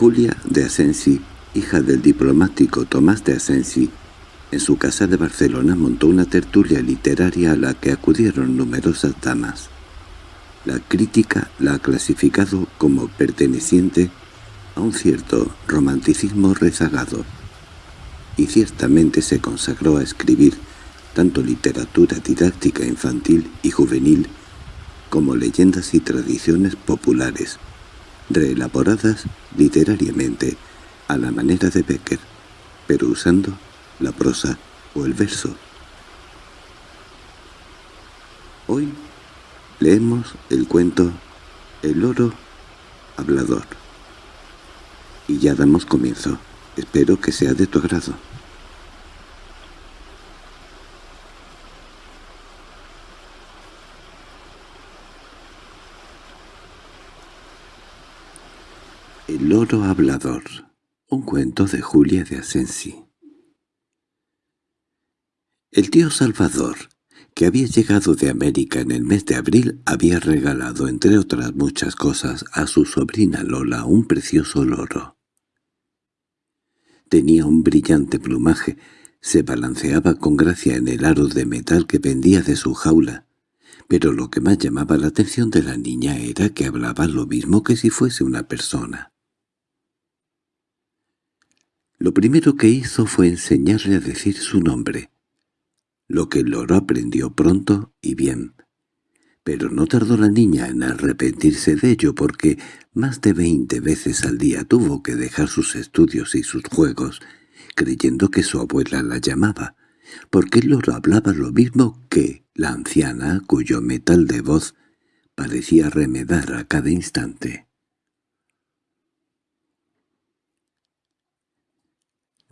Julia de Asensi, hija del diplomático Tomás de Asensi, en su casa de Barcelona montó una tertulia literaria a la que acudieron numerosas damas. La crítica la ha clasificado como perteneciente a un cierto romanticismo rezagado, y ciertamente se consagró a escribir tanto literatura didáctica infantil y juvenil como leyendas y tradiciones populares, reelaboradas literariamente a la manera de Becker, pero usando la prosa o el verso. Hoy leemos el cuento El oro hablador. Y ya damos comienzo. Espero que sea de tu agrado. El loro hablador. Un cuento de Julia de Asensi. El tío Salvador, que había llegado de América en el mes de abril, había regalado, entre otras muchas cosas, a su sobrina Lola un precioso loro. Tenía un brillante plumaje, se balanceaba con gracia en el aro de metal que pendía de su jaula, pero lo que más llamaba la atención de la niña era que hablaba lo mismo que si fuese una persona. Lo primero que hizo fue enseñarle a decir su nombre, lo que loro aprendió pronto y bien. Pero no tardó la niña en arrepentirse de ello porque más de veinte veces al día tuvo que dejar sus estudios y sus juegos, creyendo que su abuela la llamaba, porque el loro hablaba lo mismo que la anciana cuyo metal de voz parecía remedar a cada instante.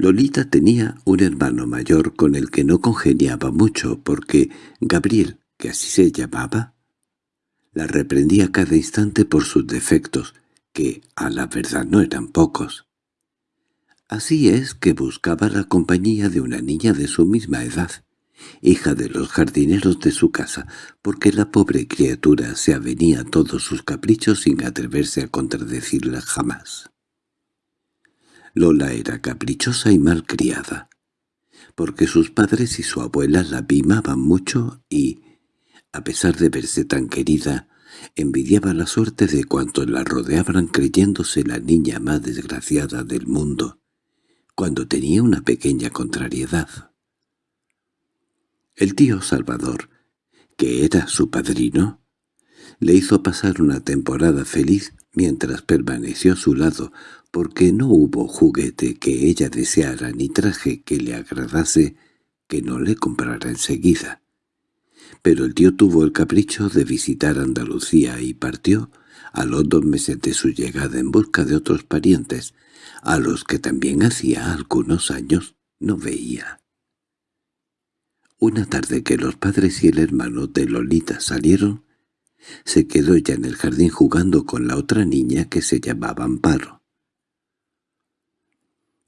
Lolita tenía un hermano mayor con el que no congeniaba mucho porque Gabriel, que así se llamaba, la reprendía cada instante por sus defectos, que a la verdad no eran pocos. Así es que buscaba la compañía de una niña de su misma edad, hija de los jardineros de su casa, porque la pobre criatura se avenía a todos sus caprichos sin atreverse a contradecirla jamás. Lola era caprichosa y mal criada, porque sus padres y su abuela la mimaban mucho y, a pesar de verse tan querida, envidiaba la suerte de cuantos la rodeaban creyéndose la niña más desgraciada del mundo, cuando tenía una pequeña contrariedad. El tío Salvador, que era su padrino, le hizo pasar una temporada feliz mientras permaneció a su lado, porque no hubo juguete que ella deseara ni traje que le agradase que no le comprara enseguida. Pero el tío tuvo el capricho de visitar Andalucía y partió a los dos meses de su llegada en busca de otros parientes, a los que también hacía algunos años no veía. Una tarde que los padres y el hermano de Lolita salieron, se quedó ya en el jardín jugando con la otra niña que se llamaba Amparo.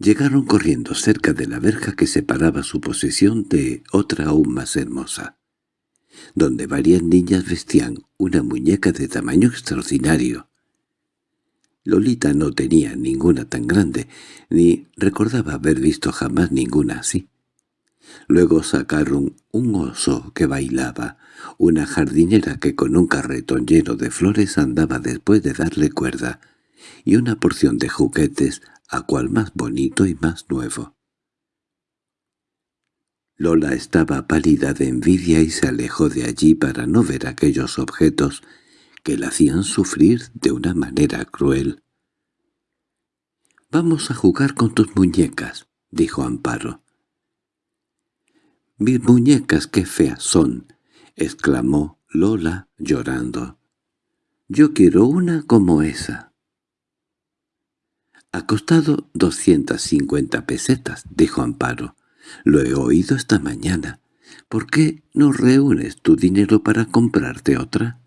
Llegaron corriendo cerca de la verja que separaba su posesión de otra aún más hermosa, donde varias niñas vestían una muñeca de tamaño extraordinario. Lolita no tenía ninguna tan grande, ni recordaba haber visto jamás ninguna así. Luego sacaron un oso que bailaba, una jardinera que con un carretón lleno de flores andaba después de darle cuerda, y una porción de juguetes a cual más bonito y más nuevo. Lola estaba pálida de envidia y se alejó de allí para no ver aquellos objetos que la hacían sufrir de una manera cruel. «Vamos a jugar con tus muñecas», dijo Amparo. «Mis muñecas qué feas son», exclamó Lola llorando. «Yo quiero una como esa». —Ha costado doscientas cincuenta pesetas —dijo Amparo—. Lo he oído esta mañana. ¿Por qué no reúnes tu dinero para comprarte otra?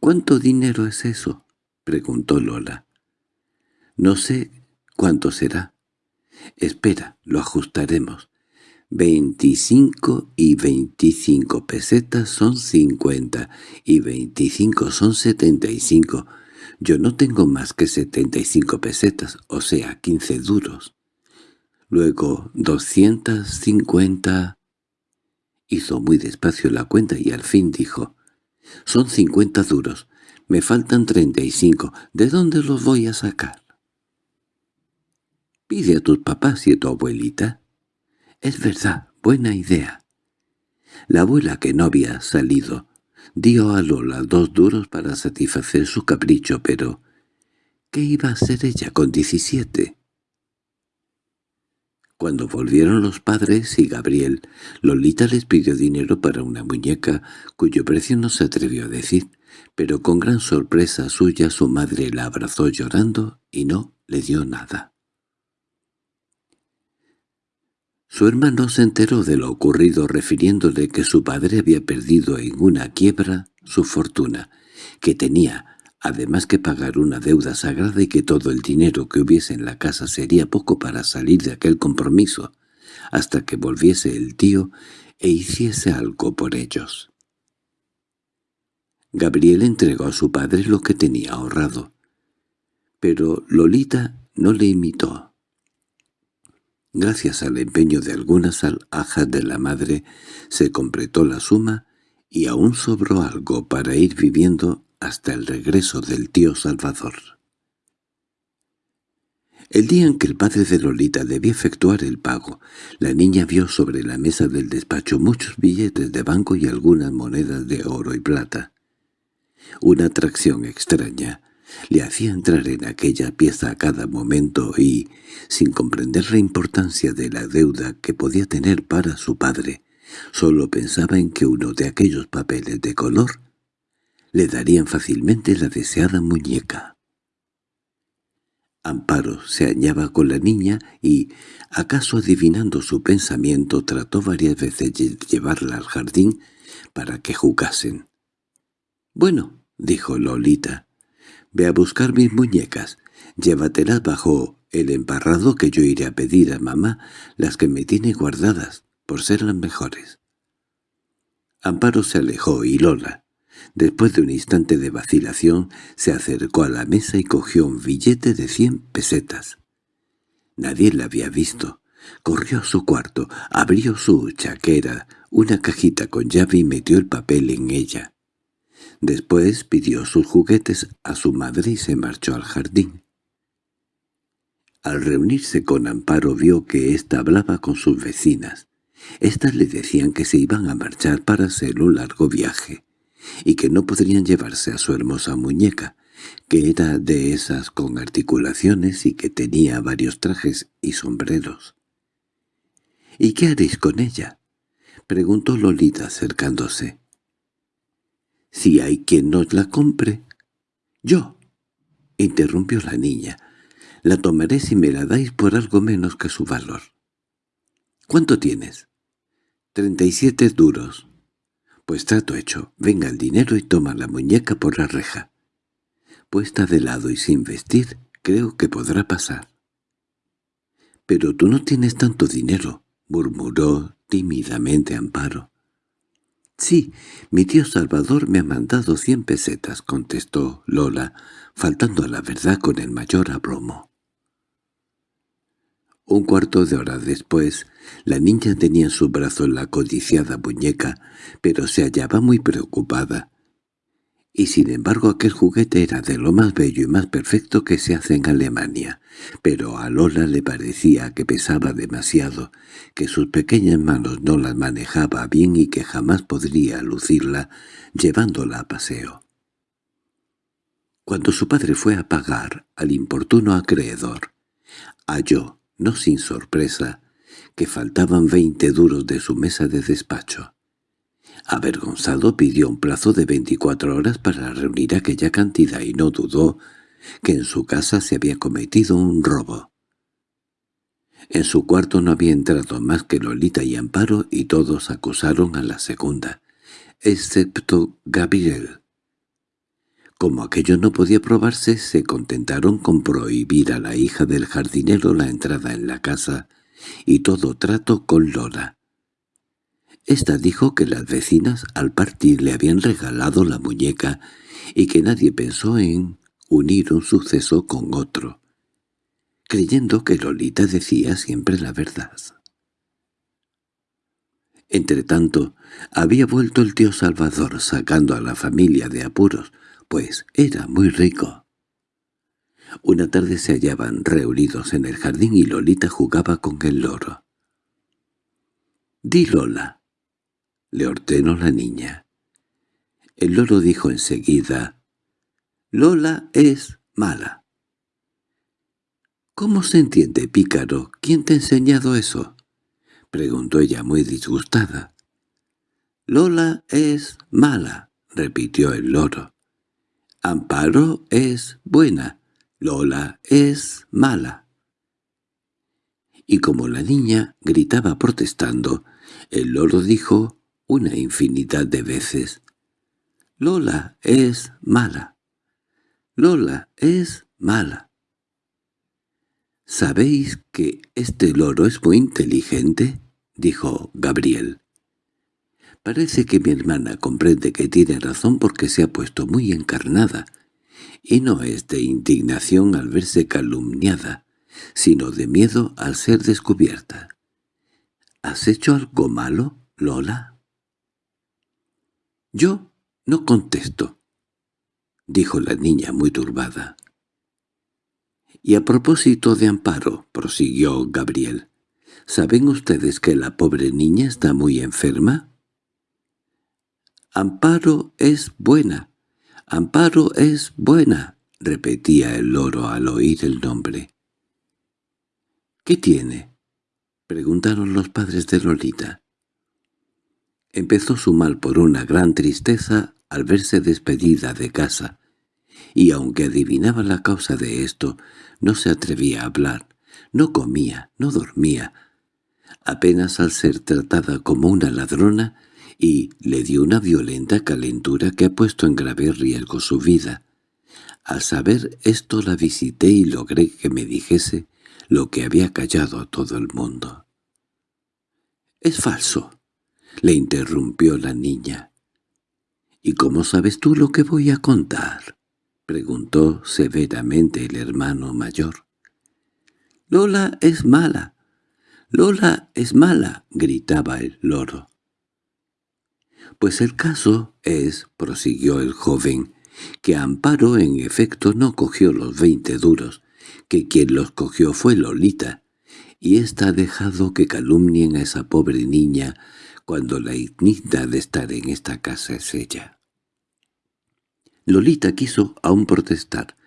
—¿Cuánto dinero es eso? —preguntó Lola. —No sé cuánto será. Espera, lo ajustaremos. Veinticinco y veinticinco pesetas son cincuenta, y veinticinco son setenta y cinco. Yo no tengo más que setenta y cinco pesetas, o sea, quince duros. Luego doscientas cincuenta... Hizo muy despacio la cuenta y al fin dijo, «Son cincuenta duros. Me faltan treinta y cinco. ¿De dónde los voy a sacar?» «Pide a tus papás y a tu abuelita». «Es verdad, buena idea». La abuela, que no había salido, dio a Lola dos duros para satisfacer su capricho, pero ¿qué iba a hacer ella con diecisiete? Cuando volvieron los padres y Gabriel, Lolita les pidió dinero para una muñeca cuyo precio no se atrevió a decir, pero con gran sorpresa suya su madre la abrazó llorando y no le dio nada. Su hermano se enteró de lo ocurrido refiriéndole que su padre había perdido en una quiebra su fortuna, que tenía además que pagar una deuda sagrada y que todo el dinero que hubiese en la casa sería poco para salir de aquel compromiso, hasta que volviese el tío e hiciese algo por ellos. Gabriel entregó a su padre lo que tenía ahorrado, pero Lolita no le imitó. Gracias al empeño de algunas alhajas de la madre, se completó la suma y aún sobró algo para ir viviendo hasta el regreso del tío Salvador. El día en que el padre de Lolita debía efectuar el pago, la niña vio sobre la mesa del despacho muchos billetes de banco y algunas monedas de oro y plata. Una atracción extraña le hacía entrar en aquella pieza a cada momento y, sin comprender la importancia de la deuda que podía tener para su padre, solo pensaba en que uno de aquellos papeles de color le darían fácilmente la deseada muñeca. Amparo se añaba con la niña y, acaso adivinando su pensamiento, trató varias veces de llevarla al jardín para que jugasen. «Bueno», dijo Lolita, «ve a buscar mis muñecas, llévatelas bajo el embarrado que yo iré a pedir a mamá las que me tiene guardadas, por ser las mejores». Amparo se alejó y Lola, Después de un instante de vacilación, se acercó a la mesa y cogió un billete de cien pesetas. Nadie la había visto. Corrió a su cuarto, abrió su chaquera, una cajita con llave y metió el papel en ella. Después pidió sus juguetes a su madre y se marchó al jardín. Al reunirse con Amparo vio que ésta hablaba con sus vecinas. Estas le decían que se iban a marchar para hacer un largo viaje y que no podrían llevarse a su hermosa muñeca, que era de esas con articulaciones y que tenía varios trajes y sombreros. —¿Y qué haréis con ella? —preguntó Lolita acercándose. —Si hay quien nos la compre. —¡Yo! —interrumpió la niña. —La tomaré si me la dais por algo menos que su valor. —¿Cuánto tienes? —Treinta y siete duros. Pues trato hecho. Venga el dinero y toma la muñeca por la reja. Puesta de lado y sin vestir, creo que podrá pasar. —Pero tú no tienes tanto dinero —murmuró tímidamente Amparo. —Sí, mi tío Salvador me ha mandado cien pesetas —contestó Lola, faltando a la verdad con el mayor abromo. Un cuarto de hora después, la niña tenía en su brazo la codiciada muñeca, pero se hallaba muy preocupada. Y sin embargo aquel juguete era de lo más bello y más perfecto que se hace en Alemania, pero a Lola le parecía que pesaba demasiado, que sus pequeñas manos no las manejaba bien y que jamás podría lucirla llevándola a paseo. Cuando su padre fue a pagar al importuno acreedor, halló no sin sorpresa, que faltaban veinte duros de su mesa de despacho. Avergonzado pidió un plazo de veinticuatro horas para reunir aquella cantidad y no dudó que en su casa se había cometido un robo. En su cuarto no había entrado más que Lolita y Amparo y todos acusaron a la segunda, excepto Gabriel, como aquello no podía probarse, se contentaron con prohibir a la hija del jardinero la entrada en la casa y todo trato con Lola. Esta dijo que las vecinas al partir le habían regalado la muñeca y que nadie pensó en unir un suceso con otro, creyendo que Lolita decía siempre la verdad. Entretanto, había vuelto el tío Salvador sacando a la familia de apuros, pues era muy rico. Una tarde se hallaban reunidos en el jardín y Lolita jugaba con el loro. «Di Lola», le ordenó la niña. El loro dijo enseguida, «Lola es mala». «¿Cómo se entiende, pícaro? ¿Quién te ha enseñado eso?» preguntó ella muy disgustada. «Lola es mala», repitió el loro. «Amparo es buena, Lola es mala». Y como la niña gritaba protestando, el loro dijo una infinidad de veces, «Lola es mala, Lola es mala». —¿Sabéis que este loro es muy inteligente? —dijo Gabriel. Parece que mi hermana comprende que tiene razón porque se ha puesto muy encarnada, y no es de indignación al verse calumniada, sino de miedo al ser descubierta. —¿Has hecho algo malo, Lola? —Yo no contesto —dijo la niña muy turbada. Y a propósito de Amparo, prosiguió Gabriel, ¿saben ustedes que la pobre niña está muy enferma? Amparo es buena, Amparo es buena, repetía el loro al oír el nombre. —¿Qué tiene? —preguntaron los padres de Lolita. Empezó su mal por una gran tristeza al verse despedida de casa, y aunque adivinaba la causa de esto, no se atrevía a hablar, no comía, no dormía, apenas al ser tratada como una ladrona, y le dio una violenta calentura que ha puesto en grave riesgo su vida. Al saber esto la visité y logré que me dijese lo que había callado a todo el mundo. —Es falso —le interrumpió la niña. —¿Y cómo sabes tú lo que voy a contar? —preguntó severamente el hermano mayor. —Lola es mala, Lola es mala —gritaba el loro. —Pues el caso es —prosiguió el joven— que Amparo en efecto no cogió los veinte duros, que quien los cogió fue Lolita, y ésta ha dejado que calumnien a esa pobre niña cuando la ignita de estar en esta casa es ella. Lolita quiso aún protestar,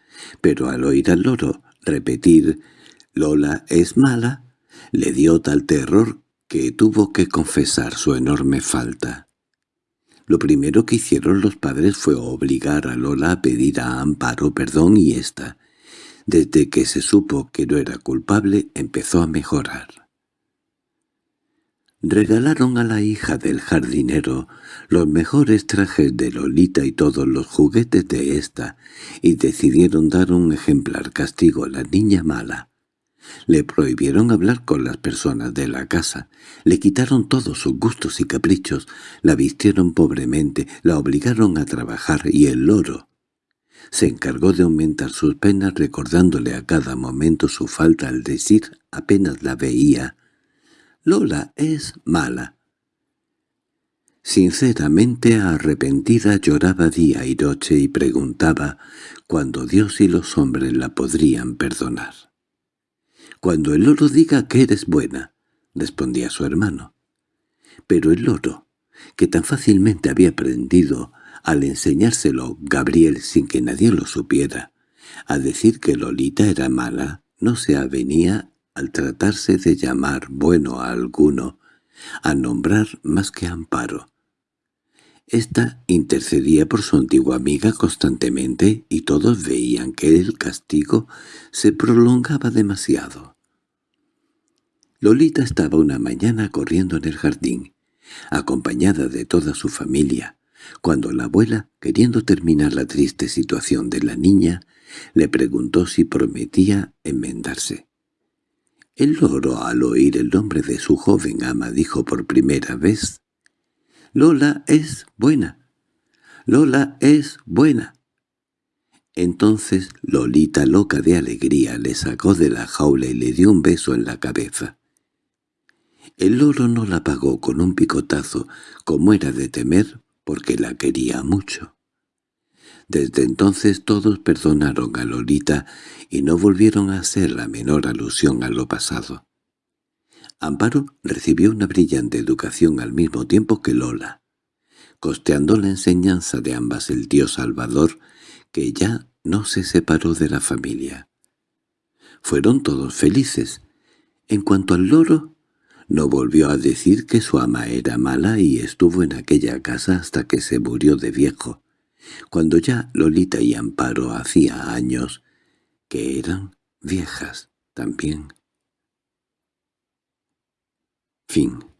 pero al oír al loro repetir «Lola es mala», le dio tal terror que tuvo que confesar su enorme falta. Lo primero que hicieron los padres fue obligar a Lola a pedir a Amparo perdón y ésta, desde que se supo que no era culpable, empezó a mejorar. Regalaron a la hija del jardinero los mejores trajes de Lolita y todos los juguetes de ésta, y decidieron dar un ejemplar castigo a la niña mala. Le prohibieron hablar con las personas de la casa, le quitaron todos sus gustos y caprichos, la vistieron pobremente, la obligaron a trabajar y el loro se encargó de aumentar sus penas recordándole a cada momento su falta al decir apenas la veía Lola es mala. Sinceramente arrepentida lloraba día y noche y preguntaba cuándo Dios y los hombres la podrían perdonar. «Cuando el loro diga que eres buena», respondía su hermano. Pero el loro, que tan fácilmente había aprendido al enseñárselo Gabriel sin que nadie lo supiera, a decir que Lolita era mala, no se avenía al tratarse de llamar bueno a alguno, a nombrar más que amparo. Esta intercedía por su antigua amiga constantemente y todos veían que el castigo se prolongaba demasiado. Lolita estaba una mañana corriendo en el jardín, acompañada de toda su familia, cuando la abuela, queriendo terminar la triste situación de la niña, le preguntó si prometía enmendarse. El loro al oír el nombre de su joven ama dijo por primera vez, «Lola es buena, Lola es buena». Entonces Lolita, loca de alegría, le sacó de la jaula y le dio un beso en la cabeza. El loro no la pagó con un picotazo, como era de temer, porque la quería mucho. Desde entonces todos perdonaron a Lolita y no volvieron a hacer la menor alusión a lo pasado. Amparo recibió una brillante educación al mismo tiempo que Lola, costeando la enseñanza de ambas el tío Salvador, que ya no se separó de la familia. Fueron todos felices. En cuanto al loro, no volvió a decir que su ama era mala y estuvo en aquella casa hasta que se murió de viejo, cuando ya Lolita y Amparo hacía años que eran viejas también. Fin